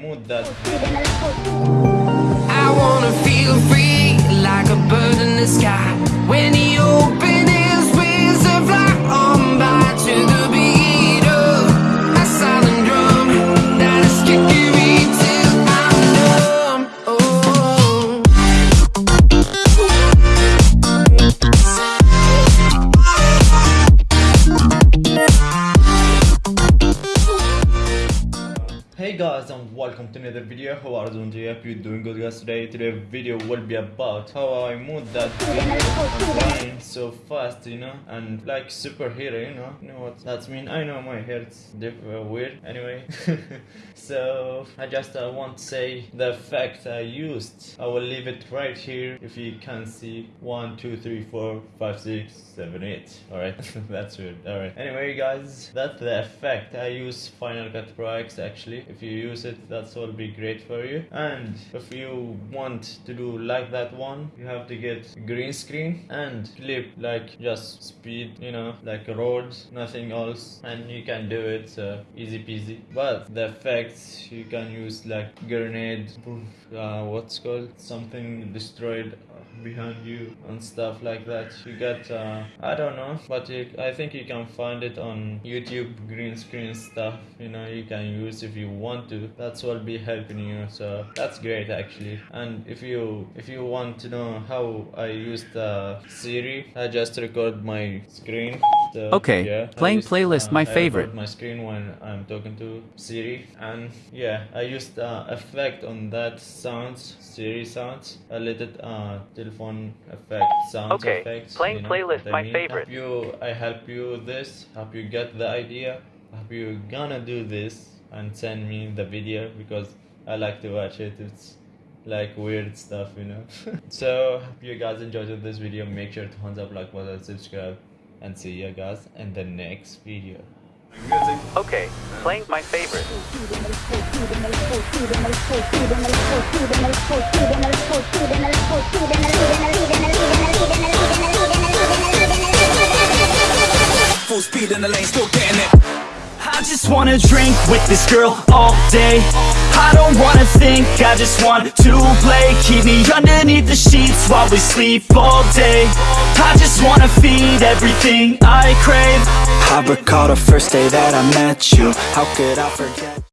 mood that guys and welcome to another video. How are you doing today? Hope you're doing good guys today. Today video will be about how I moved that video so fast, you know, and like superhero, you know. You know what that mean? I know my hair's uh, weird anyway. so I just uh, want to say the effect I used. I will leave it right here if you can see one, two, three, four, five, six, seven, eight. Alright, that's weird. Alright. Anyway guys, that's the effect. I use Final Cut Pro X actually. If you use it, that's will be great for you. And if you want to do like that one, you have to get green screen and clip like just speed, you know, like roads, nothing else, and you can do it so easy peasy. But the effects you can use like grenade, uh, what's called something destroyed behind you and stuff like that you get uh, i don't know but you, i think you can find it on youtube green screen stuff you know you can use if you want to that's what be helping you so that's great actually. And if you if you want to know how i use the siri i just record my screen. So, Okay, yeah, playing used, playlist, uh, my I record favorite. my screen when I'm talking to Siri. And yeah I used uh, effect on that sounds Siri sounds. A little uh, telephone effect sounds Okay, effects playing you know playlist, what I my mean? favorite. Hope you I help you with this. Help you get the idea. Hope you gonna do this and send me the video because I like to watch it it's like weird stuff you know so hope you guys enjoyed this video make sure to thumbs up like button subscribe and see you guys in the next video Okay, playing my favorite. Full speed in the lane, still getting it. I just wanna drink with this girl all day I don't wanna think, I just want to play Keep me underneath the sheets while we sleep all day I just wanna feed everything I crave I recall the first day that I met you. How could I forget?